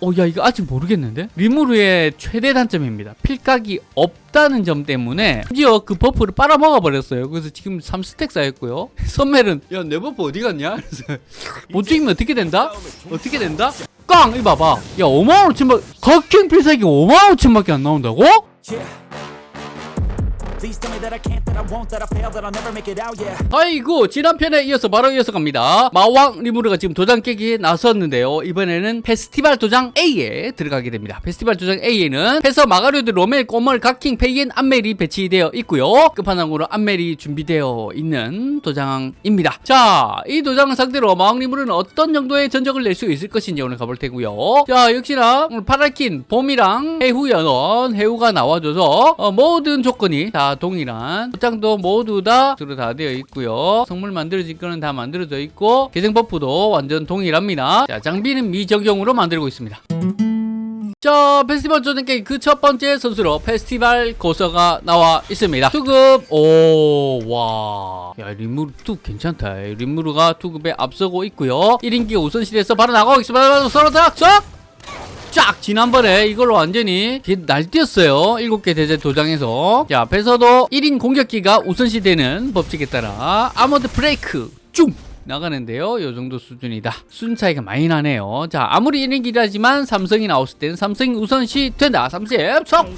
어, 야, 이거 아직 모르겠는데? 리무르의 최대 단점입니다. 필각이 없다는 점 때문에 심지어 그 buff를 빨아먹어 버렸어요. 그래서 지금 3stack 쌓였고요. 선멜은 야, 내 buff 어디 갔냐? 그래서 못 죽이면 어떻게 된다? 어떻게 된다? 깡! 이거 봐봐. 야, 5만 5천밖에, 각킹 필살기 5만 5천밖에 안 나온다고? 아이고 지난 편에 이어서 바로 이어서 갑니다. 마왕 리무르가 지금 도장 깨기에 나섰는데요. 이번에는 페스티벌 도장 A에 들어가게 됩니다. 페스티벌 도장 A에는 페서 마가리오드 로멜 꼬멀 각킹 페이엔 암멜이 배치되어 있고요. 끝판왕으로 암멜이 준비되어 있는 도장입니다. 자이 도장을 상대로 마왕 리무르는 어떤 정도의 전적을 낼 수 있을 것인지 오늘 가볼 테고요. 자 역시나 오늘 파라킨 봄이랑 해후 연원 해후가 나와줘서 어, 모든 조건이 다 동일한 도장도 모두 다 들어 다 되어 있고요. 성물 만들어질 거는 다 만들어져 있고 계정 buff도 완전 동일합니다. 자 장비는 미적용으로 만들고 있습니다. 자 페스티벌 조정 게임 그 첫 번째 선수로 페스티벌 고서가 나와 있습니다. 투급 오와야 리무르 투 괜찮다. 리무르가 투급에 앞서고 있고요. 1인기 우선실에서 바로 나가고 있습니다. 서로 닥쳐 쫙 지난번에 이걸로 완전히 날뛰었어요. 7개 대제 도장에서. 자 앞에서도 1인 공격기가 우선시 되는 법칙에 따라 아머드 브레이크 쭉 나가는데요. 요 정도 수준이다. 수준 차이가 많이 나네요. 자 아무리 1인기라지만 삼성이 나왔을 때는 삼성이 우선시 된다. 삼성 척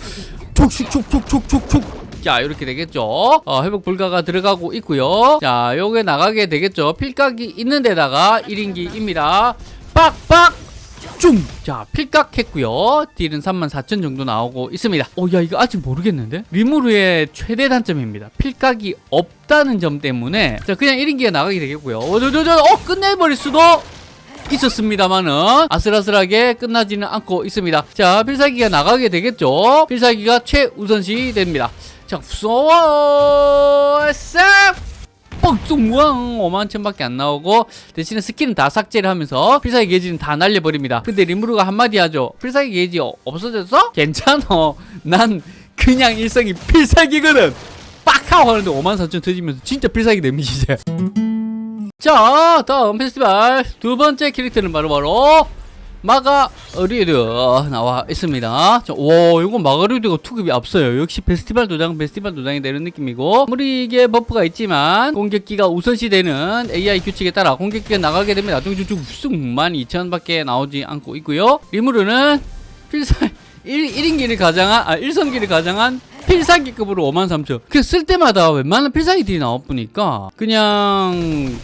촉촉촉촉촉촉촉. 자 이렇게 되겠죠. 어, 회복 불가가 들어가고 있고요. 자 요게 나가게 되겠죠. 필각이 있는 데다가 1인기입니다. 빡빡 쭉! 자, 필각했고요. 딜은 34,000 정도 나오고 있습니다. 어, 야, 이거 아직 모르겠는데? 리무르의 최대 단점입니다. 필각이 없다는 점 때문에 자, 그냥 1인기가 나가게 되겠고요. 어, 저, 저, 저, 어, 끝내버릴 수도 있었습니다만은 아슬아슬하게 끝나지는 않고 있습니다. 자, 필살기가 나가게 되겠죠. 필살기가 최우선시 됩니다. 자, 무서워! 싹! 뻥뚱왕 5만 천밖에 안 나오고 대신에 스킬은 다 삭제를 하면서 필살기 게이지는 다 날려버립니다. 근데 리무르가 한마디 하죠. 필살기 게이지 어- 없어졌어? 괜찮어. 난 그냥 일성이 필살기거든. 빡 하고 하는데 5만 4천 터지면서 진짜 필살기 데미지제. 자 다음 페스티벌 두 번째 캐릭터는 바로바로 마가리드 나와 있습니다. 자, 와, 이거 마가리드가 투급이 앞서요. 역시 페스티벌 도장, 페스티벌 도장이 되는 느낌이고, 아무리 이게 buff가 있지만, 공격기가 우선시 되는 AI 규칙에 따라 공격기가 나가게 되면 나중에 쭉쭉 쑥 12,000 밖에 나오지 않고 있고요. 리무르는 필살, 1, 1인기를 가장한, 아, 1성기를 가장한 필살기급으로 53,000. 그 쓸 때마다 웬만한 필살기들이 나와보니까, 그냥,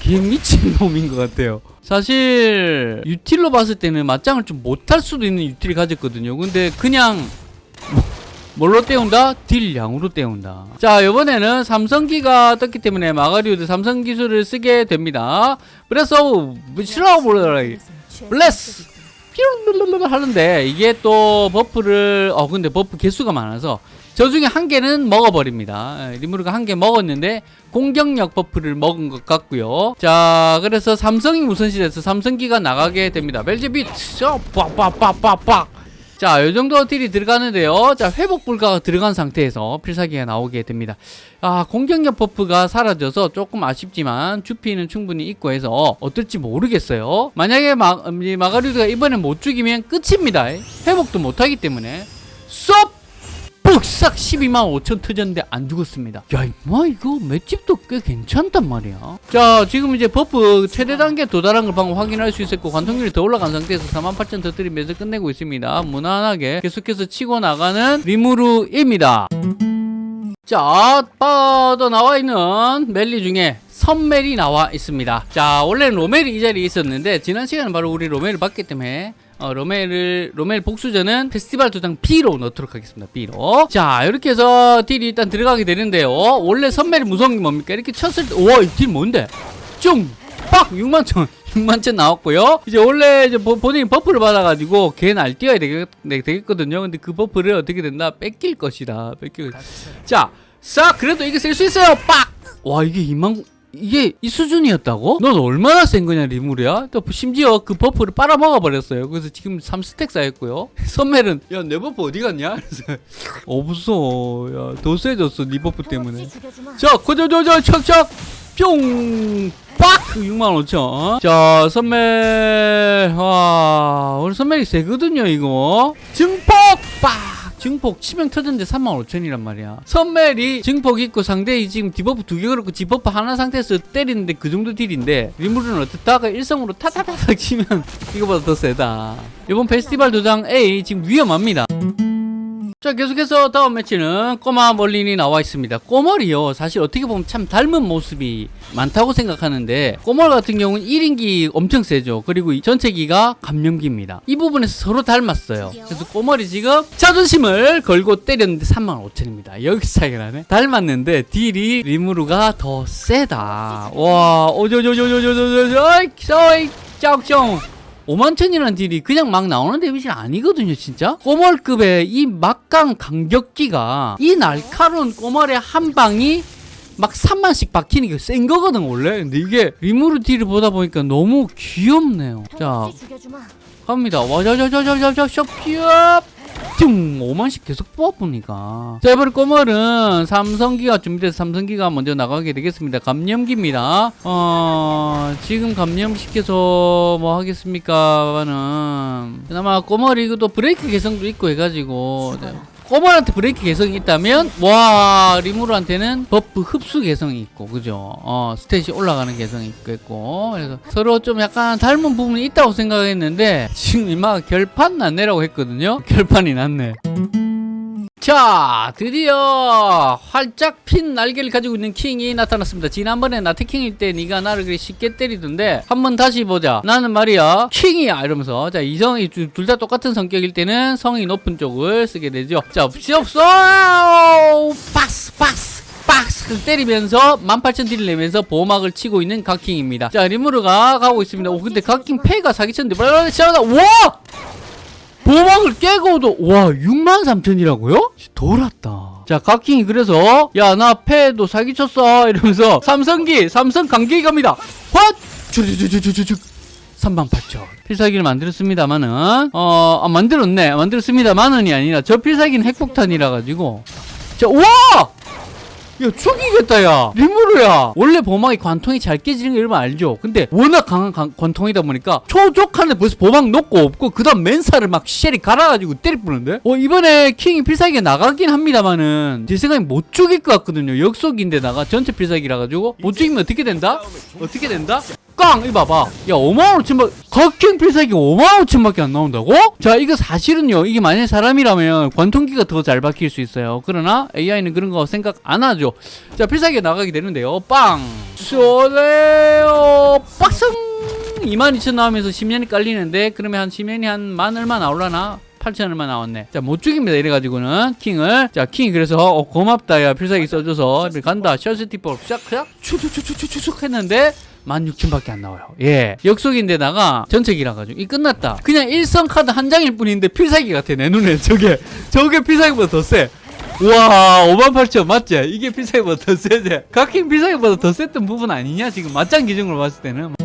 개 미친 놈인 것 같아요. 사실 유틸로 봤을 때는 맞짱을 좀 못할 수도 있는 유틸이 가졌거든요. 근데 그냥 뭐- 뭘로 때운다? 딜 양으로 때운다. 자, 이번에는 삼성기가 떴기 때문에 마가리오드 삼성 기술을 쓰게 됩니다. 그래서. Bless! 하는데 이게 또 buff를 어 근데 buff 개수가 많아서 저 중에 한 개는 먹어버립니다. 예, 리무르가 한 개 먹었는데 공격력 buff를 먹은 것 같고요. 자, 그래서 삼성이 우선시 돼서 삼성기가 나가게 됩니다. 벨제뷔트, 빡빡빡빡빡. 자, 이 정도 deal이 들어가는데요. 자, 회복 불가가 들어간 상태에서 필살기가 나오게 됩니다. 아, 공격력 buff가 사라져서 조금 아쉽지만 주피는 충분히 있고 해서 어떨지 모르겠어요. 만약에 마, 이 마가리드가 이번에 못 죽이면 끝입니다. 회복도 못하기 때문에 쏙! 푹싹 12만 5천 터졌는데 안 죽었습니다. 야, 임마 이거 맷집도 꽤 괜찮단 말이야. 자, 지금 이제 buff 최대 단계 도달한 걸 방금 확인할 수 있었고 관통률이 더 올라간 상태에서 4만 8천 터뜨리면서 끝내고 있습니다. 무난하게 계속해서 치고 나가는 리무르입니다. 자, 빠져나와 있는 멜리 중에 선멜이 나와 있습니다. 자, 원래는 로멜이 이 자리에 있었는데 지난 시간에 바로 우리 로멜을 봤기 때문에 어, 로멜을 로멜 복수전은 페스티벌 도장 B로 넣도록 하겠습니다. B로. 자, 이렇게 해서 deal이 일단 들어가게 되는데요. 원래 선멜이 무서운 게 뭡니까? 이렇게 쳤을 때, 와, 이 deal 뭔데? 쫑! 빡! 6만 천. 6만 천 나왔고요. 이제 원래 이제 보- 본인이 buff를 받아가지고 걔 날뛰어야 되겠, 네, 되겠거든요. 근데 그 buff를 어떻게 된다? 뺏길 것이다. 뺏길. 자, 싹! 그래도 이게 쓸 수 있어요. 빡! 와, 이게 2만, 이게 이 수준이었다고? 넌 얼마나 센 거냐 리무르야? 또 심지어 그 buff를 빨아먹어 버렸어요. 그래서 지금 3 stack 쌓였고요. 선멜은 야 내 buff 어디 갔냐? 없어. 야더 세졌어 네 buff 때문에. 자 고저저저 척척 뿅! 빡! 65,000. 자, 선멜. 와, 우리 선멜이 세거든요, 이거. 증폭! 빡! 증폭 치명 터졌는데 35,000이란 말이야. 선멜이 증폭 있고 상대이 지금 debuff 두 개 그렇고 debuff 하나 상태에서 때리는데 그 정도 deal인데 리무르는 어떻다가 일성으로 타타타닥 치면 이거보다 더 세다. 이번 페스티벌 도장깨기 지금 위험합니다. 자 계속해서 다음 매치는 꼬마 멀린이 나와 있습니다. 꼬멀이요. 사실 어떻게 보면 참 닮은 모습이 많다고 생각하는데 꼬멀 같은 경우는 1인기 엄청 세죠. 그리고 이 전체기가 감염기입니다. 이 부분에서 서로 닮았어요. 그래서 꼬멀이 지금 자존심을 걸고 때렸는데 35,000입니다. 여기서 차이가 나네. 닮았는데 deal이 리무르가 더 세다. 와 오조조조조조조조 어이 5만천이라는 deal이 그냥 막 나오는 데미지 아니거든요 진짜. 꼬멀급의 이 막강 강격기가 이 날카로운 꼬멀의 한 방이 막 3만씩 박히는 게 센 거거든 원래. 근데 이게 리무르 deal을 보다 보니까 너무 귀엽네요. 자. 갑니다. 와자자자자자자 쇼피업 퉁 5만씩 계속 뽑아보니까. 자 이번에 꼬멀은 삼성기가 준비돼서 삼성기가 먼저 나가게 되겠습니다. 감염기입니다. 어 지금 감염시켜서 뭐 하겠습니까 는. 그나마 꼬멀이 이것도 브레이크 개성도 있고 해가지고. 네. 꼬멀한테 브레이크 개성이 있다면 와 리무르한테는 buff 흡수 개성이 있고 그죠? 어 stat이 올라가는 개성이 있겠고. 그래서 서로 좀 약간 닮은 부분이 있다고 생각했는데 지금 이마 결판 났네라고 했거든요? 결판이 났네 자 드디어 활짝 핀 날개를 가지고 있는 킹이 나타났습니다. 지난번에 나 태킹일 때 네가 나를 그리 쉽게 때리던데 한번 다시 보자. 나는 말이야 킹이야 이러면서. 자 이성이 둘 다 똑같은 성격일 때는 성이 높은 쪽을 쓰게 되죠. 자 없어 박스 박스 박스 때리면서 18,000 딜을 내면서 보호막을 치고 있는 각킹입니다. 자 리무르가 가고 있습니다. 오 근데 각킹 패가 사기쳤는데 와 보막을 깨고도 와 6만 3천이라고요? 돌았다. 자 각킹이 그래서 야 나 패도 사기쳤어. 이러면서 삼성기 삼성 강기 갑니다. 헛! 주주주주주주 3만 8천. 필살기를 만들었습니다만은 어 아, 만들었네. 만들었습니다만은이 아니라 저 필살기는 핵폭탄이라 가지고. 자와 야 죽이겠다 야. 리무르야. 원래 보막이 관통이 잘 깨지는 거 여러분 알죠? 근데 워낙 강한 관- 관통이다 보니까 초족한데 벌써 보막 놓고 없고 그 다음 맨살을 막 쉘이 갈아가지고 때리 뿌는데? 어 이번에 킹이 필살기가 나가긴 합니다만은 제 생각에 못 죽일 것 같거든요. 역속인데다가 전체 필살기라 가지고. 못 죽이면 어떻게 된다? 어떻게 된다? 깡! 이거 봐봐 야 5만 5천밖 각킹 필살기 5만 5천밖에 안 나온다고? 자 이거 사실은요 이게 만약에 사람이라면 관통기가 더 잘 박힐 수 있어요 그러나 AI는 그런 거 생각 안 하죠 자 필살기가 나가게 되는데요 빵 쏘레요 빡승 22,000 나오면서 10년이 깔리는데 그러면 한 10년이 한 만 얼마 나올라나? 8천 얼마 나왔네. 자, 못 죽입니다. 이래가지고는 킹을. 자, 킹이 그래서 어, 고맙다. 야, 필살기 써줘서 간다. 셔스티퍼 샥, 샥, 추추추추추추 했는데 16,000밖에 안 나와요. 예. 역속인데다가 전체기라 가지고 이 끝났다. 그냥 일성 카드 한 장일 뿐인데 필살기 같아. 내 눈에 저게 저게 필살기보다 더 세. 와, 58,000 맞지? 이게 필살기보다 더 세지? 각킹 필살기보다 더 셌던 부분 아니냐? 지금 맞짱 기준으로 봤을 때는.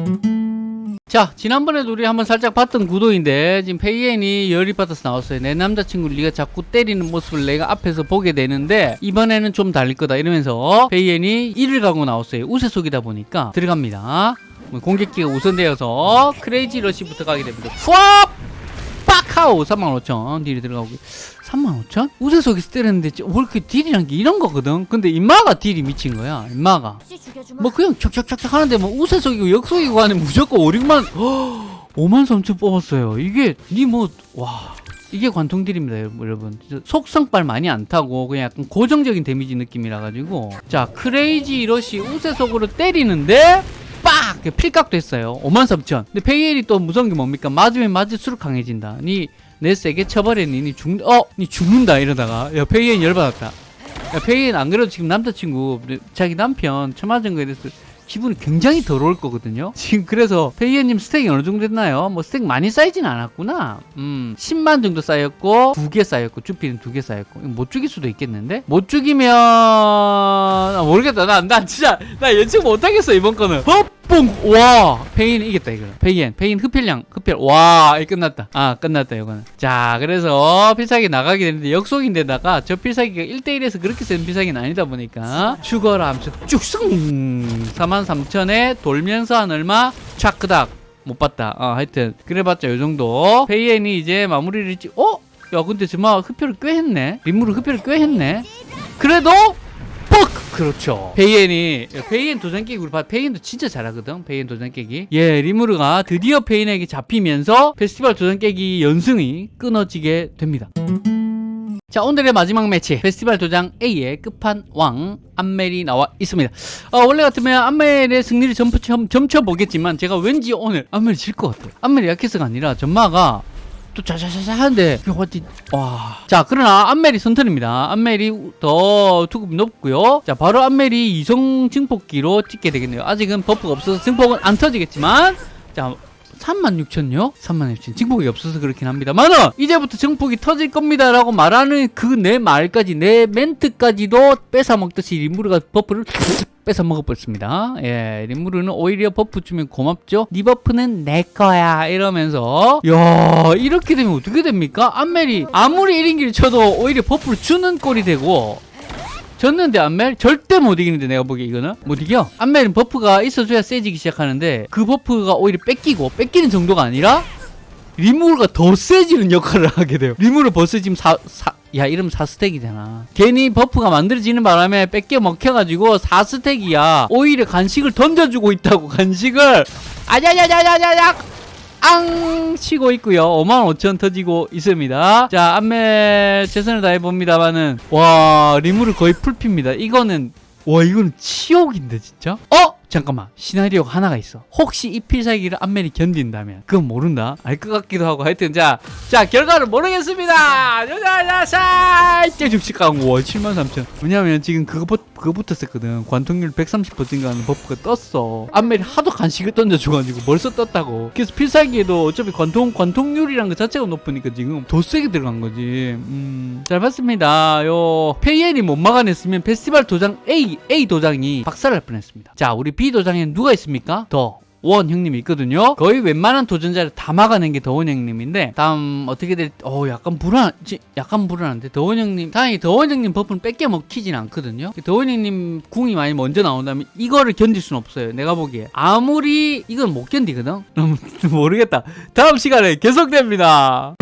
자 지난번에도 우리 한번 살짝 봤던 구도인데 지금 페이엔이 열이 받아서 나왔어요. 내 남자친구를 네가 자꾸 때리는 모습을 내가 앞에서 보게 되는데 이번에는 좀 달릴 거다 이러면서 페이엔이 1을 가고 나왔어요. 우세 속이다 보니까 들어갑니다. 뭐 공격기가 우선되어서 crazy rush부터 가게 됩니다. 푸압 빡하오 35,000 deal이 들어가고 35,000? 우세속에서 때렸는데 왜 이렇게 deal이란 게 이런 거거든? 근데 임마가 deal이 미친 거야 죽여주마. 뭐 그냥 척척척척 하는데 뭐 우세속이고 역속이고 하는 무조건 5, 6만 5만 3천 뽑았어요. 이게 니뭐 와. 이게 관통deal입니다 여러분, 속성빨 많이 안 타고 그냥 약간 고정적인 데미지 느낌이라 가지고. 자 crazy rush 우세속으로 때리는데 빡! 이렇게 필각 됐어요. 5만 3천. 근데 페이엔이 또 무서운 게 뭡니까? 맞으면 맞을수록 강해진다. 니 내 세게 쳐버리니? 니 죽, 어! 니 죽는다. 이러다가. 야 페이엔 열받았다. 야, 페이엔 안 그래도 지금 남자친구 자기 남편 처맞은 거에 대해서 기분이 굉장히 더러울 거거든요. 지금 그래서 페이엔님 stack이 어느 정도 됐나요? 뭐 stack 많이 쌓이진 않았구나. 음, 10만 정도 쌓였고 두 개 쌓였고 주피는 두 개 쌓였고 못 죽일 수도 있겠는데? 못 죽이면 아, 모르겠다. 나, 나 진짜 나 예측 못하겠어 이번 거는. 어? 뽕! 와! 페이엔 이겼다, 이거. 페이엔, 페이엔 흡혈량, 흡혈. 와, 이 끝났다. 아, 끝났다, 이거는. 자, 그래서 필살기 나가게 되는데, 역속인데다가 저 필살기가 1대1에서 그렇게 센 필살기는 아니다 보니까, 죽어라 하면서 쭉승! 43,000에 돌면서 한 얼마? 촥크닥. 못 봤다. 어, 하여튼. 그래봤자 요 정도. 페이엔이 이제 마무리를 지, 어? 야, 근데 정말 흡혈을 꽤 했네? 리무르 흡혈을 꽤 했네? 그래도 뻑! 그렇죠. 페이엔이 페이엔 도장 깨기 우리 봐. 페이엔도 진짜 잘하거든. 페이엔 도장 깨기. 예, 리무르가 드디어 페이엔에게 잡히면서 페스티벌 도장 깨기 연승이 끊어지게 됩니다. 자 오늘의 마지막 매치 페스티벌 도장깨기의 끝판왕 안멜이 나와 있습니다 어, 원래 같으면 안멜의 승리를 점프, 점, 점쳐보겠지만 제가 왠지 오늘 안멜이 질 것 같아요 안멜이 약해서가 아니라 점마가 또 자자자자 하는데 그게 어디 와자 그러나 안멜이 선턴입니다. 안멜이 더 투급이 높고요. 자 바로 안멜이 이성 증폭기로 찍게 되겠네요. 아직은 buff가 없어서 증폭은 안 터지겠지만 자 36,000요? 36,000 증폭이 없어서 그렇긴 합니다만은 이제부터 증폭이 터질 겁니다 라고 말하는 그 내 말까지 내 멘트까지도 뺏어 먹듯이 리무르가 buff를 뺏어 먹어버렸습니다. 예 리무르는 오히려 buff 주면 고맙죠. 네 buff는 내 거야. 이러면서. 야 이렇게 되면 어떻게 됩니까? 안멜이 아무리 1인기를 쳐도 오히려 buff를 주는 꼴이 되고 졌는데 안멜? 절대 못 이기는데 내가 보기에 이거는? 못 이겨? 안멜은 buff가 있어줘야 세지기 시작하는데 그 buff가 오히려 뺏기고 뺏기는 정도가 아니라 리무르가 더 세지는 역할을 하게 돼요. 리무르 벌써 지금 사, 사, 야 이러면 4 stack이잖아. 괜히 buff가 만들어지는 바람에 뺏겨 먹혀가지고 4 stack이야. 오히려 간식을 던져주고 있다고 간식을. 아자자자자자자 앙 치고 있고요. 55,000 터지고 있습니다. 자 안멜 최선을 다해봅니다만은 와 리무르 거의 풀피입니다. 이거는 와 이거는 치욕인데 진짜? 어? 잠깐만 시나리오가 하나가 있어. 혹시 이 필살기를 안멜이 견딘다면 그건 모른다? 알 것 같기도 하고 하여튼 자, 자 결과를 모르겠습니다! 자자자 가고 와73,000 왜냐면 지금 그거 buff- 그거 붙었었거든. 관통률 130% 증가하는 buff가 떴어. 안멜이 하도 간식을 던져줘가지고 벌써 떴다고. 그래서 필살기에도 어차피 관통 관통률이란 것 자체가 높으니까 지금 더 세게 들어간 거지. 음, 잘 봤습니다. 요 페이엔이 못 막아냈으면 페스티벌 도장 A A 도장이 박살날 뻔했습니다. 자 우리 B 도장에는 누가 있습니까 더 원 형님이 있거든요. 거의 웬만한 도전자를 다 막아낸 게 더원 형님인데 다음 어떻게 될? 어 약간 불안, 지- 약간 불안한데 더원 형님 다행히 더원 형님 buff는 뺏겨 먹히진 않거든요. 더원 형님 궁이 많이 먼저 나온다면 이거를 견딜 수는 없어요. 내가 보기에 아무리 이건 못 견디거든. 모르겠다. 다음 시간에 계속됩니다.